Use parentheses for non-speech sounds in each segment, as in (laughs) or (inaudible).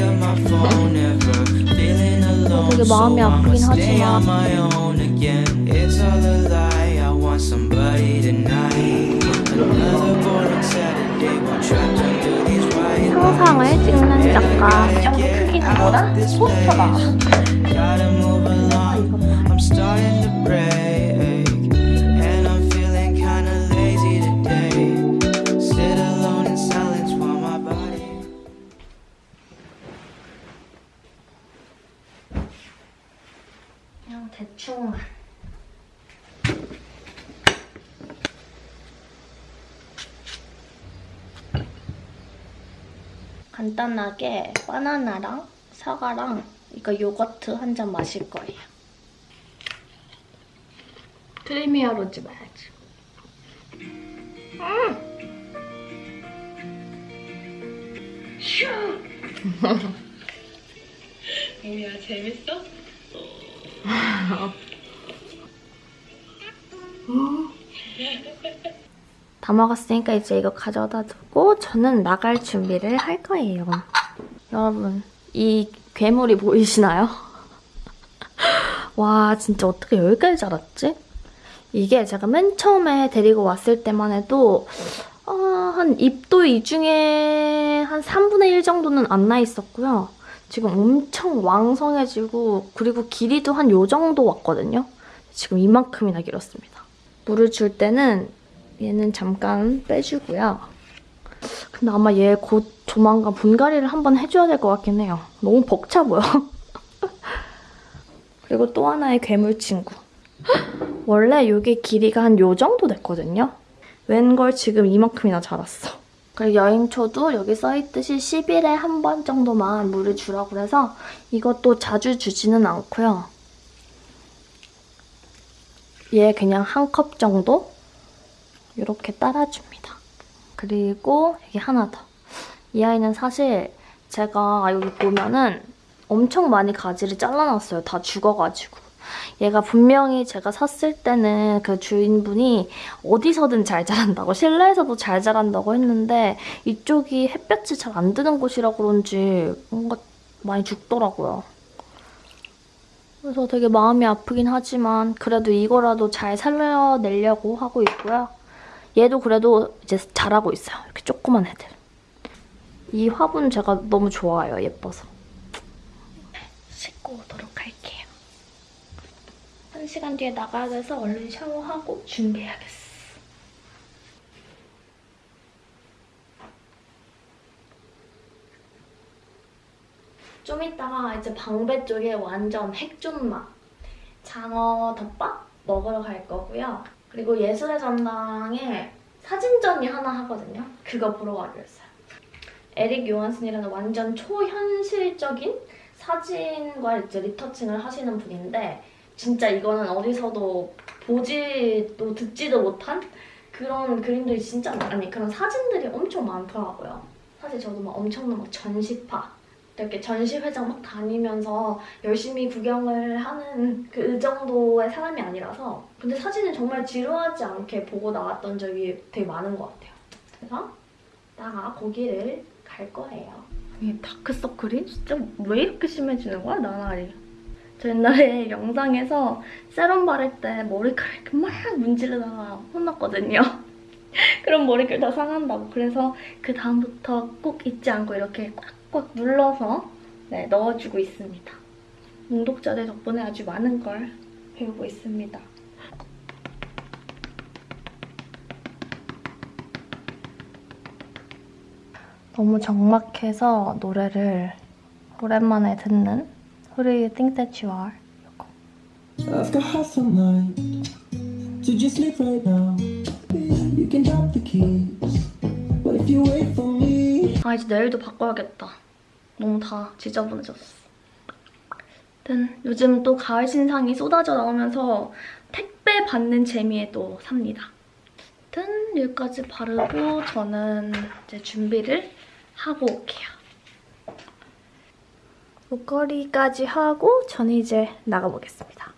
pick up my phone ever. Feeling alone, 되게 so 마음이 I'ma 아프긴 stay on 하지만. my own again. It's all a lie. I want somebody tonight. Another boring Saturday, while trapped under these white 상상을 찍는 작가. 크기가 뭐라? 포스터다. Gotta move along. I'm starting to break, 간단하게 바나나랑 사과랑 이거 요거트 한 잔 마실 거예요. 크리미어로지 마야지. 뭐야 재밌어? (laughs) (laughs) 다 먹었으니까 이제 이거 가져다 두고 저는 나갈 준비를 할 거예요. 여러분, 이 괴물이 보이시나요? (laughs) 와, 진짜 어떻게 여기까지 자랐지? 이게 제가 맨 처음에 데리고 왔을 때만 해도 어, 한 입도 이 중에 한 3분의 1 정도는 안 나 있었고요. 지금 엄청 왕성해지고 그리고 길이도 한 요 정도 왔거든요. 지금 이만큼이나 길었습니다. 물을 줄 때는 얘는 잠깐 빼주고요. 근데 아마 얘 곧 조만간 분갈이를 한번 해줘야 될 것 같긴 해요. 너무 벅차 보여. (laughs) 그리고 또 하나의 괴물 친구. (gasps) 원래 이게 길이가 한 요 정도 됐거든요. 웬걸 지금 이만큼이나 자랐어. 그리고 여행초도 여기 써있듯이 10일에 한 번 정도만 물을 주라고 해서 이것도 자주 주지는 않고요. 얘 그냥 한 컵 정도 이렇게 따라줍니다. 그리고 여기 하나 더. 이 아이는 사실 제가 여기 보면은 엄청 많이 가지를 잘라놨어요. 다 죽어가지고. 얘가 분명히 제가 샀을 때는 그 주인분이 어디서든 잘 자란다고 실내에서도 잘 자란다고 했는데 이쪽이 햇볕이 잘 안 드는 곳이라 그런지 뭔가 많이 죽더라고요. 그래서 되게 마음이 아프긴 하지만 그래도 이거라도 잘 살려내려고 하고 있고요. 얘도 그래도 이제 잘하고 있어요. 이렇게 조그만 애들. 이 화분 제가 너무 좋아요. 예뻐서. 씻고 오도록 할게요. 한 시간 뒤에 나가야 돼서 얼른 샤워하고 준비해야겠어. 좀 이따가 이제 방배 쪽에 완전 핵존맛 장어 덮밥 먹으러 갈 거고요. 그리고 예술의 전당에 사진전이 하나 하거든요. 그거 보러 가기로 했어요. 에릭 요한슨이라는 완전 초현실적인 사진과 이제 리터칭을 하시는 분인데 진짜 이거는 어디서도 보지도 듣지도 못한 그런 그림들이 진짜 많- 아니 그런 사진들이 엄청 많더라고요. 사실 저도 막 엄청난 막 전시파 이렇게 전시회장 막 다니면서 열심히 구경을 하는 그 정도의 사람이 아니라서 근데 사진은 정말 지루하지 않게 보고 나왔던 적이 되게 많은 것 같아요. 그래서 나가 거기를 갈 거예요. 이 다크서클이 진짜 왜 이렇게 심해지는 거야, 나날이? 저 옛날에 영상에서 세럼 바를 때 머리카락 이렇게 막 문지르다가 혼났거든요. (laughs) 그럼 머리결 다 상한다고. 그래서 그 다음부터 꼭 잊지 않고 이렇게 꽉 꽉 눌러서 네, 넣어주고 있습니다. 웅독자들 덕분에 아주 많은 걸 배우고 있습니다. 너무 적막해서 노래를 오랜만에 듣는 Who do you think that you are? 이거. I've got half a mind to just live right now. You can drop the keys, but if you wait for me, 아 이제 내일도 바꿔야겠다. 너무 다 지저분해졌어. 아무튼 요즘 또 가을 신상이 쏟아져 나오면서 택배 받는 재미에 또 삽니다. 아무튼 여기까지 바르고 저는 이제 준비를 하고 올게요. 목걸이까지 하고 저는 이제 나가보겠습니다.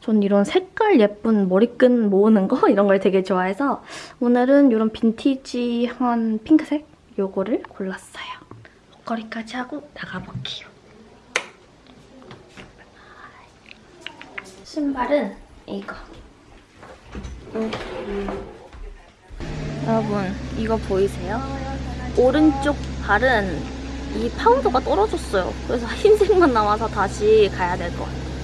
전 이런 색깔 예쁜 머리끈 모으는 거 (laughs) 이런 걸 되게 좋아해서 오늘은 이런 빈티지한 핑크색 요거를 골랐어요. 목걸이까지 하고 나가볼게요. 신발은 이거. 음. 여러분 이거 보이세요? 오른쪽 발은 이 파우더가 떨어졌어요. 그래서 흰색만 남아서 다시 가야 될 것 같아요.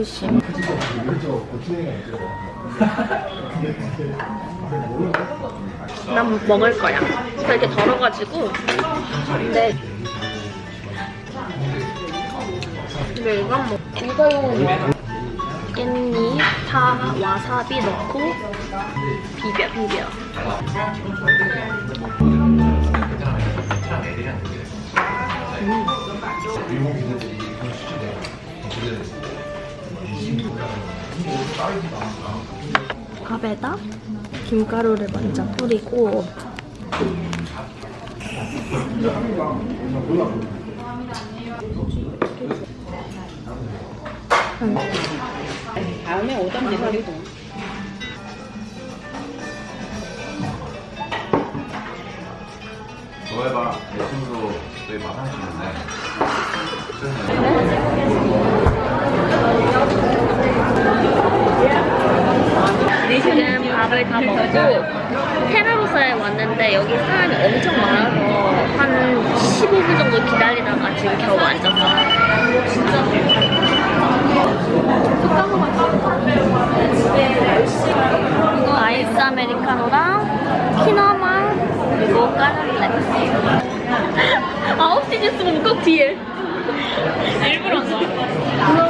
장어두심 (laughs) 난 먹을 거야. 되게 덜어가지고. 근데 근데 이건 뭐 이거용 깻잎, 파, 와사비 넣고 비벼 비벼 밥에다 김가루를 먼저 뿌리고 다음에 오던지 버리고. 너 해봐. 내 친구도 저희 마사지 있는데. 지금 밥을 다 먹고 테라로사에 왔는데 여기 사람이 엄청 많아서 한 15분 정도 기다리다가 지금 겨우 앉았어요. 진짜 이거 아이스 아메리카노랑 피너망 그리고 까눌레 9시 (laughs) 뉴스는 꼭 뒤에 (laughs) 일부러 안 와.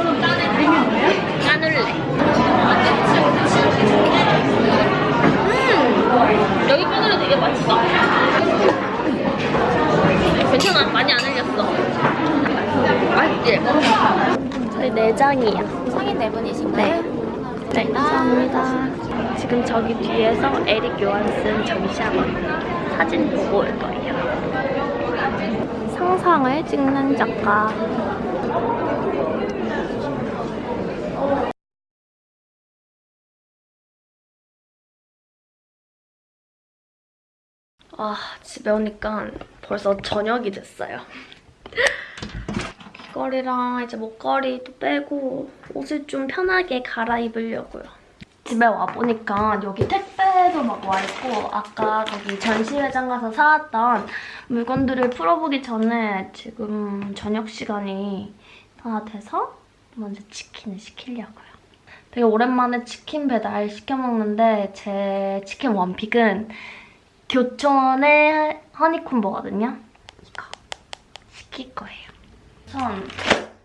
까눌레 음, 여기 까눌레 되게 맛있어 괜찮아 많이 안 흘렸어 맛있지? 저희 내장이에요 성인 네 분이신가요? 네. 네, 감사합니다. 지금 저기 뒤에서 에릭 요한슨 전시하거든요. 사진 보고 올 거예요. 상상을 찍는 작가. 아, 집에 오니까 벌써 저녁이 됐어요. 귀걸이랑 이제 목걸이도 빼고 옷을 좀 편하게 갈아입으려고요. 집에 와보니까 여기 택배도 막 와있고 아까 거기 전시회장 가서 사왔던 물건들을 풀어보기 전에 지금 저녁 시간이 다 돼서 먼저 치킨을 시키려고요. 되게 오랜만에 치킨 배달 시켜 먹는데 제 치킨 원픽은 교촌의 허니콤보거든요. 이거 시킬 거예요. 우선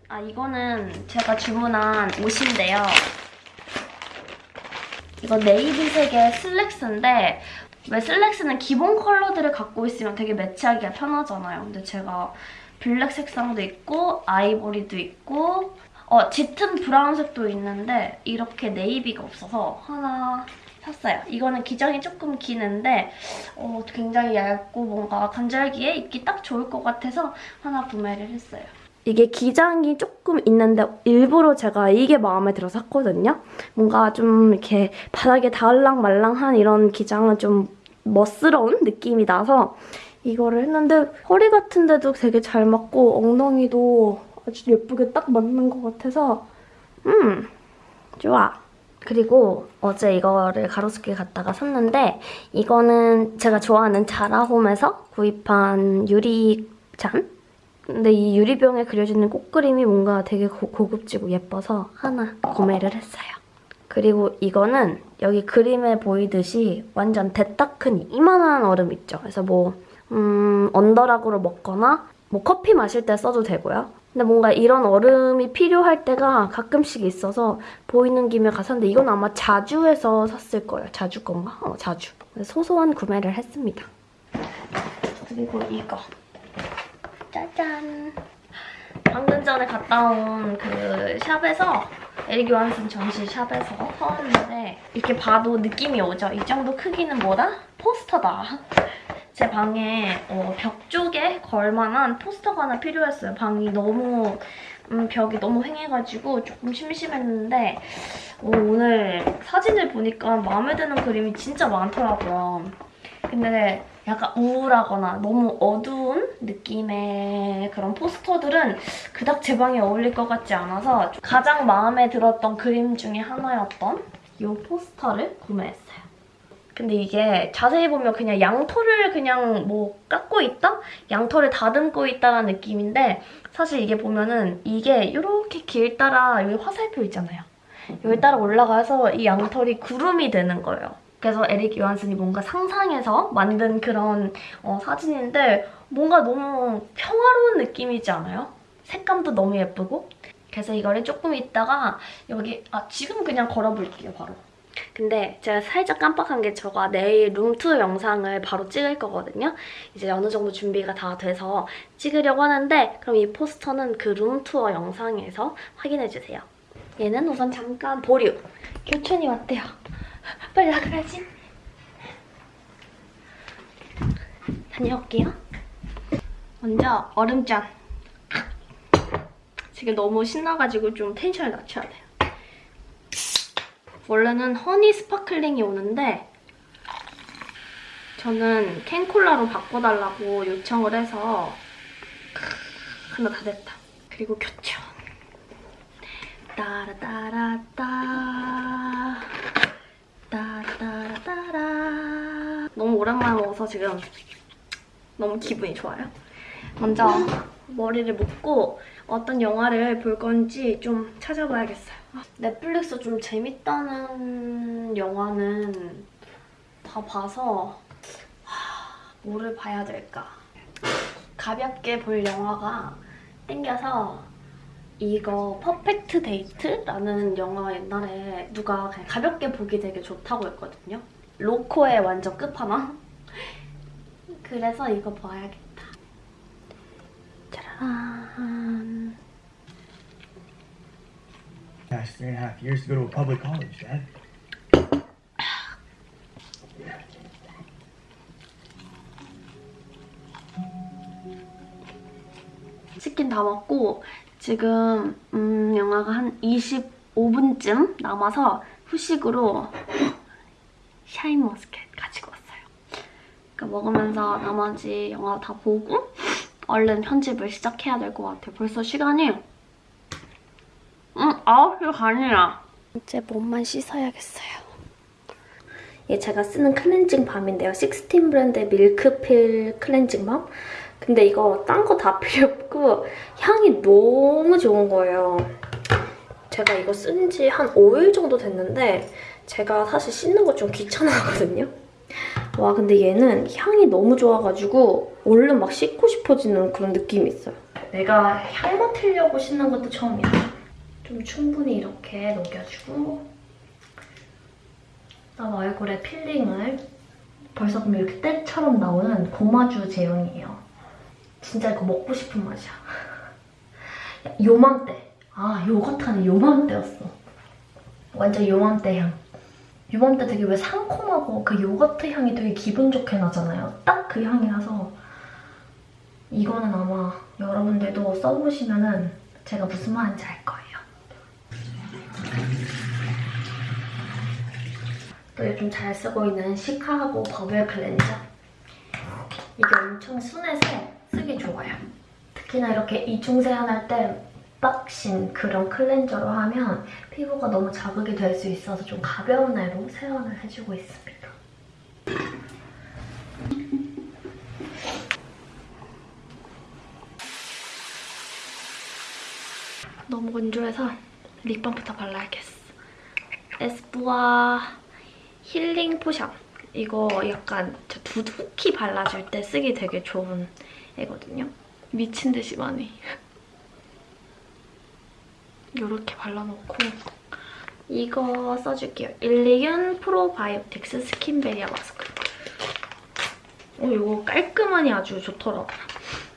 아 이거는 제가 주문한 옷인데요. 이거 네이비색의 슬랙스인데 왜 슬랙스는 기본 컬러들을 갖고 있으면 되게 매치하기가 편하잖아요. 근데 제가 블랙 색상도 있고 아이보리도 있고 어 짙은 브라운색도 있는데 이렇게 네이비가 없어서 하나 샀어요. 이거는 기장이 조금 기는데 어, 굉장히 얇고 뭔가 간절기에 입기 딱 좋을 것 같아서 하나 구매를 했어요. 이게 기장이 조금 있는데 일부러 제가 이게 마음에 들어 샀거든요. 뭔가 좀 이렇게 바닥에 닿을랑 말랑한 이런 기장은 좀 멋스러운 느낌이 나서 이거를 했는데 허리 같은 데도 되게 잘 맞고 엉덩이도 아주 예쁘게 딱 맞는 것 같아서 음 좋아. 그리고 어제 이거를 가로수길 갔다가 샀는데 이거는 제가 좋아하는 자라홈에서 구입한 유리잔? 근데 이 유리병에 그려지는 꽃그림이 뭔가 되게 고, 고급지고 예뻐서 하나 구매를 했어요. 그리고 이거는 여기 그림에 보이듯이 완전 대딱 큰 이만한 얼음 있죠. 그래서 뭐 음, 언더락으로 먹거나 뭐 커피 마실 때 써도 되고요. 근데 뭔가 이런 얼음이 필요할 때가 가끔씩 있어서 보이는 김에 가서는데 이건 아마 자주에서 샀을 거예요. 자주 건가? 어, 자주. 소소한 구매를 했습니다. 그리고 이거. 짜잔. 방금 전에 갔다 온 그 샵에서 에릭 요한슨 전시 샵에서 사왔는데 이렇게 봐도 느낌이 오죠? 이 정도 크기는 뭐다? 포스터다. 제 방에 어, 벽 쪽에 걸만한 포스터가 하나 필요했어요. 방이 너무 음, 벽이 너무 휑해가지고 조금 심심했는데 어, 오늘 사진을 보니까 마음에 드는 그림이 진짜 많더라고요. 근데 약간 우울하거나 너무 어두운 느낌의 그런 포스터들은 그닥 제 방에 어울릴 것 같지 않아서 가장 마음에 들었던 그림 중에 하나였던 이 포스터를 구매했어요. 근데 이게 자세히 보면 그냥 양털을 그냥 뭐 깎고 있다? 양털을 다듬고 있다라는 느낌인데 사실 이게 보면은 이게 이렇게 길 따라 여기 화살표 있잖아요. 여기 따라 올라가서 이 양털이 구름이 되는 거예요. 그래서 에릭 요한슨이 뭔가 상상해서 만든 그런 어, 사진인데 뭔가 너무 평화로운 느낌이지 않아요? 색감도 너무 예쁘고 그래서 이거를 조금 있다가 여기 아 지금 그냥 걸어볼게요 바로 근데 제가 살짝 깜빡한 게 제가 내일 룸투어 영상을 바로 찍을 거거든요. 이제 어느 정도 준비가 다 돼서 찍으려고 하는데 그럼 이 포스터는 그 룸투어 영상에서 확인해주세요. 얘는 우선 잠깐 보류. 교촌이 왔대요. (laughs) 빨리 나가야지. 다녀올게요. 먼저 얼음잔. 지금 너무 신나가지고 좀 텐션을 낮춰야 돼요. 원래는 허니 스파클링이 오는데 저는 캔콜라로 바꿔달라고 요청을 해서 하나 다 됐다. 그리고 교촌. 따라따라따 따라따라따라 너무 오랜만에 먹어서 지금 너무 기분이 좋아요. 먼저 머리를 묶고 어떤 영화를 볼 건지 좀 찾아봐야겠어요. 넷플릭스 좀 재밌다는 영화는 다 봐서 하, 뭐를 봐야 될까? 가볍게 볼 영화가 땡겨서 이거 퍼펙트 데이트라는 영화 옛날에 누가 그냥 가볍게 보기 되게 좋다고 했거든요. 로코의 완전 끝판왕. 그래서 이거 봐야겠다. 짜라란. Last three and a half years to go to a public college, Dad. 치킨 다 먹고 지금 음, 영화가 한 25분쯤 남아서 후식으로 샤인머스켓 가지고 왔어요. 그러니까 먹으면서 나머지 영화 다 보고 얼른 편집을 시작해야 될 것 같아요. 벌써 시간이 음, 9시 반이야. 이제 몸만 씻어야겠어요. 얘 제가 쓰는 클렌징 밤인데요. 식스틴 브랜드의 밀크필 클렌징 밤. 근데 이거 딴 거 다 필요 없고 향이 너무 좋은 거예요. 제가 이거 쓴 지 한 5일 정도 됐는데 제가 사실 씻는 거 좀 귀찮아하거든요. 와 근데 얘는 향이 너무 좋아가지고 얼른 막 씻고 싶어지는 그런 느낌이 있어요. 내가 향 맡으려고 씻는 것도 처음이야. 좀 충분히 이렇게 녹여주고 그다음 얼굴에 필링을 벌써 그럼 이렇게 때처럼 나오는 고마주 제형이에요. 진짜 이거 먹고 싶은 맛이야. (laughs) 요맘때. 아, 요거트는 요맘때였어. 완전 요맘때 향. 요맘때 되게 왜 상콤하고 그 요거트 향이 되게 기분 좋게 나잖아요. 딱 그 향이라서 이거는 아마 여러분들도 써보시면 은 제가 무슨 말인지 알 거예요. 또 요즘 잘 쓰고 있는 시카고 버블 클렌저. 이게 엄청 순해서 쓰기 좋아요. 특히나 이렇게 이중 세안할 때 빡신 그런 클렌저로 하면 피부가 너무 자극이 될 수 있어서 좀 가벼운 애로 세안을 해주고 있습니다. 너무 건조해서 립밤부터 발라야겠어. 에스쁘아 힐링 포션. 이거 약간 저 두둑히 발라줄 때 쓰기 되게 좋은 애거든요. 미친 듯이 많이. 이렇게 발라놓고 이거 써줄게요. 일리균 프로바이오틱스 스킨베리아 마스크. 어, 이거 깔끔하니 아주 좋더라고요.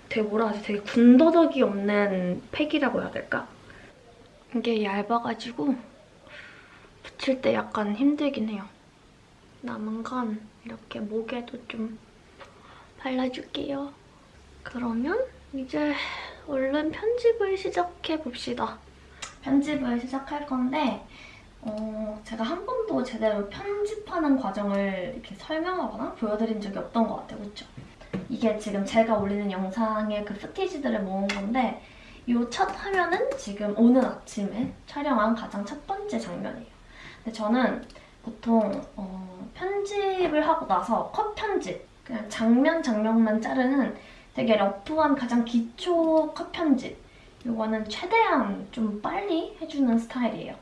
되게 뭐라 하지? 되게 군더더기 없는 팩이라고 해야 될까? 이게 얇아가지고 붙일 때 약간 힘들긴 해요. 남은 건 이렇게 목에도 좀 발라줄게요. 그러면 이제 얼른 편집을 시작해 봅시다. 편집을 시작할 건데 어, 제가 한 번도 제대로 편집하는 과정을 이렇게 설명하거나 보여드린 적이 없던 것 같아요. 그렇죠? 이게 지금 제가 올리는 영상의 그 푸티지들을 모은 건데 이 첫 화면은 지금 오늘 아침에 촬영한 가장 첫 번째 장면이에요. 근데 저는 보통 어, 편집을 하고 나서 컷 편집, 그냥 장면 장면만 자르는 되게 러프한 가장 기초 컷 편집 이거는 최대한 좀 빨리 해주는 스타일이에요.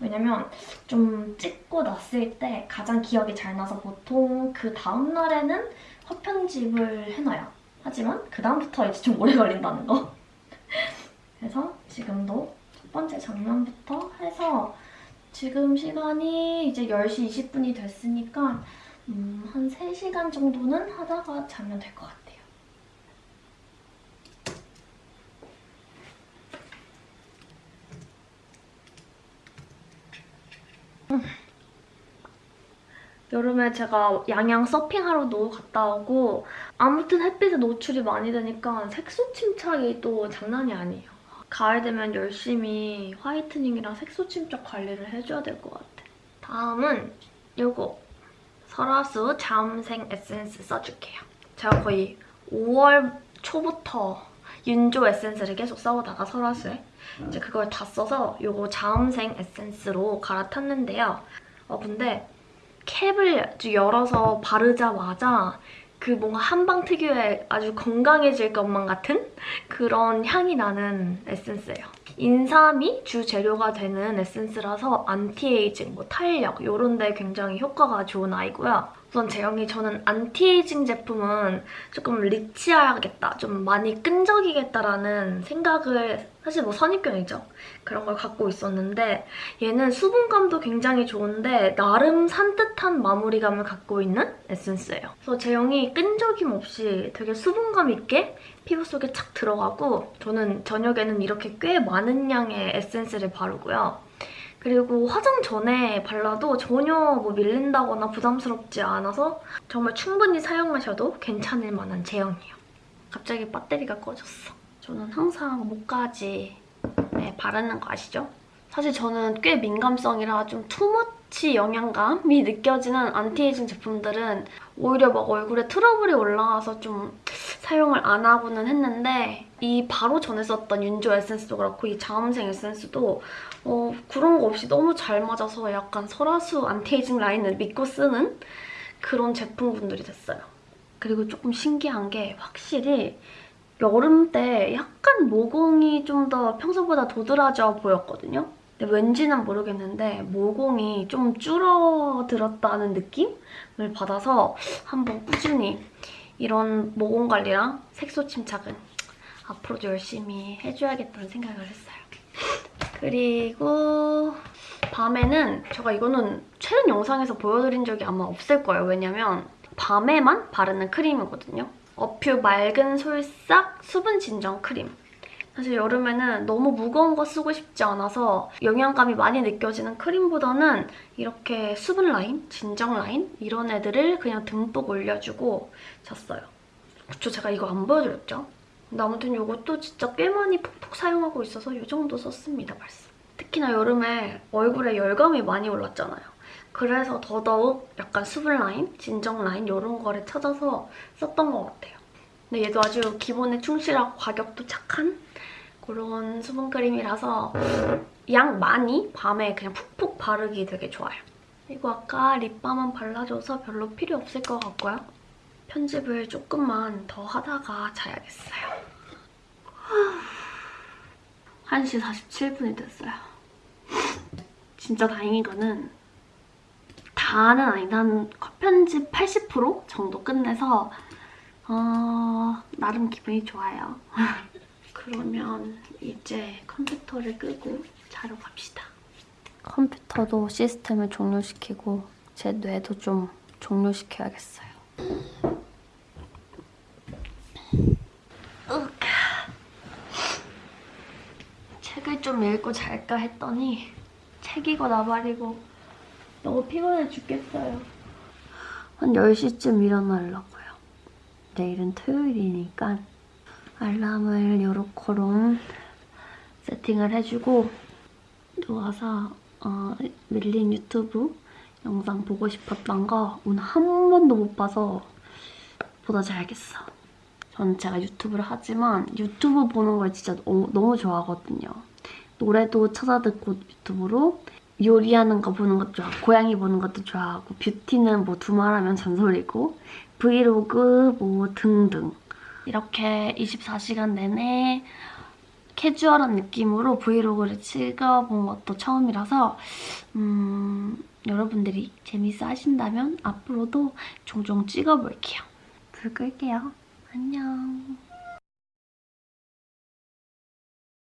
왜냐면 좀 찍고 났을 때 가장 기억이 잘 나서 보통 그 다음날에는 컷 편집을 해놔요. 하지만 그 다음부터 이제 좀 오래 걸린다는 거. (laughs) 그래서 지금도 첫 번째 장면부터 해서 지금 시간이 이제 10시 20분이 됐으니까 음, 한 3시간 정도는 하다가 자면 될 것 같아요. 여름에 제가 양양 서핑하러도 갔다 오고 아무튼 햇빛에 노출이 많이 되니까 색소 침착이 또 장난이 아니에요. 가을 되면 열심히 화이트닝이랑 색소 침착 관리를 해줘야 될 것 같아. 다음은 요거 설화수 자음생 에센스 써줄게요. 제가 거의 5월 초부터 윤조 에센스를 계속 써오다가 설화수에 이제 그걸 다 써서 요거 자음생 에센스로 갈아탔는데요. 어 근데 캡을 열어서 바르자마자 그 뭔가 한방 특유의 아주 건강해질 것만 같은 그런 향이 나는 에센스예요. 인삼이 주 재료가 되는 에센스라서 안티에이징, 뭐 탄력 이런 데 굉장히 효과가 좋은 아이고요. 우선 제형이 저는 안티에이징 제품은 조금 리치하겠다, 좀 많이 끈적이겠다라는 생각을 사실 뭐 선입견이죠. 그런 걸 갖고 있었는데 얘는 수분감도 굉장히 좋은데 나름 산뜻한 마무리감을 갖고 있는 에센스예요. 그래서 제형이 끈적임 없이 되게 수분감 있게 피부 속에 착 들어가고 저는 저녁에는 이렇게 꽤 많은 양의 에센스를 바르고요. 그리고 화장 전에 발라도 전혀 뭐 밀린다거나 부담스럽지 않아서 정말 충분히 사용하셔도 괜찮을 만한 제형이에요. 갑자기 배터리가 꺼졌어. 저는 항상 목까지 네, 바르는 거 아시죠? 사실 저는 꽤 민감성이라 좀 too much 영양감이 느껴지는 안티에이징 제품들은 오히려 막 얼굴에 트러블이 올라와서 좀 사용을 안 하고는 했는데 이 바로 전에 썼던 윤조 에센스도 그렇고 이 자음생 에센스도 어, 그런 거 없이 너무 잘 맞아서 약간 설화수 안티에이징 라인을 믿고 쓰는 그런 제품군들이 됐어요. 그리고 조금 신기한 게 확실히 여름 때 약간 모공이 좀 더 평소보다 도드라져 보였거든요. 근데 왠지는 모르겠는데 모공이 좀 줄어들었다는 느낌을 받아서 한번 꾸준히 이런 모공 관리랑 색소 침착은 앞으로도 열심히 해줘야겠다는 생각을 했어요. 그리고 밤에는 제가 이거는 최근 영상에서 보여드린 적이 아마 없을 거예요. 왜냐면 밤에만 바르는 크림이거든요. 어퓨 맑은 솔싹 수분 진정 크림. 사실 여름에는 너무 무거운 거 쓰고 싶지 않아서 영양감이 많이 느껴지는 크림보다는 이렇게 수분 라인, 진정 라인 이런 애들을 그냥 듬뿍 올려주고 잤어요. 그쵸, 제가 이거 안 보여드렸죠? 근데 아무튼 이것도 진짜 꽤 많이 푹푹 사용하고 있어서 이 정도 썼습니다, 벌써. 특히나 여름에 얼굴에 열감이 많이 올랐잖아요. 그래서 더더욱 약간 수분 라인, 진정 라인 이런 거를 찾아서 썼던 것 같아요. 근데 얘도 아주 기본에 충실하고 가격도 착한 그런 수분크림이라서 양 많이 밤에 그냥 푹푹 바르기 되게 좋아요. 그리고 아까 립밤은 발라줘서 별로 필요 없을 것 같고요. 편집을 조금만 더 하다가 자야겠어요. 1시 47분이 됐어요. 진짜 다행인 거는 다는 아니다. 한 컷편집 80% 정도 끝내서 어, 나름 기분이 좋아요. (laughs) 그러면 이제 컴퓨터를 끄고 자러 갑시다. 컴퓨터도 시스템을 종료시키고 제 뇌도 좀 종료시켜야겠어요. 으악. 책을 좀 읽고 잘까 했더니 책 읽어 나발이고 너무 피곤해 죽겠어요. 한 10시쯤 일어나려고요. 내일은 토요일이니까 알람을 요렇게로 세팅을 해주고 누워서 어, 밀린 유튜브 영상 보고 싶었던 거 오늘 한 번도 못 봐서 보다 잘겠어. 저는 제가 유튜브를 하지만 유튜브 보는 걸 진짜 너무, 너무 좋아하거든요. 노래도 찾아 듣고 유튜브로 요리하는 거 보는 것도 좋아하고 고양이 보는 것도 좋아하고 뷰티는 뭐 두말하면 잔소리고 브이로그 뭐 등등 이렇게 24시간 내내 캐주얼한 느낌으로 브이로그를 찍어본 것도 처음이라서 음, 여러분들이 재밌어 하신다면 앞으로도 종종 찍어볼게요. 불 끌게요. 안녕.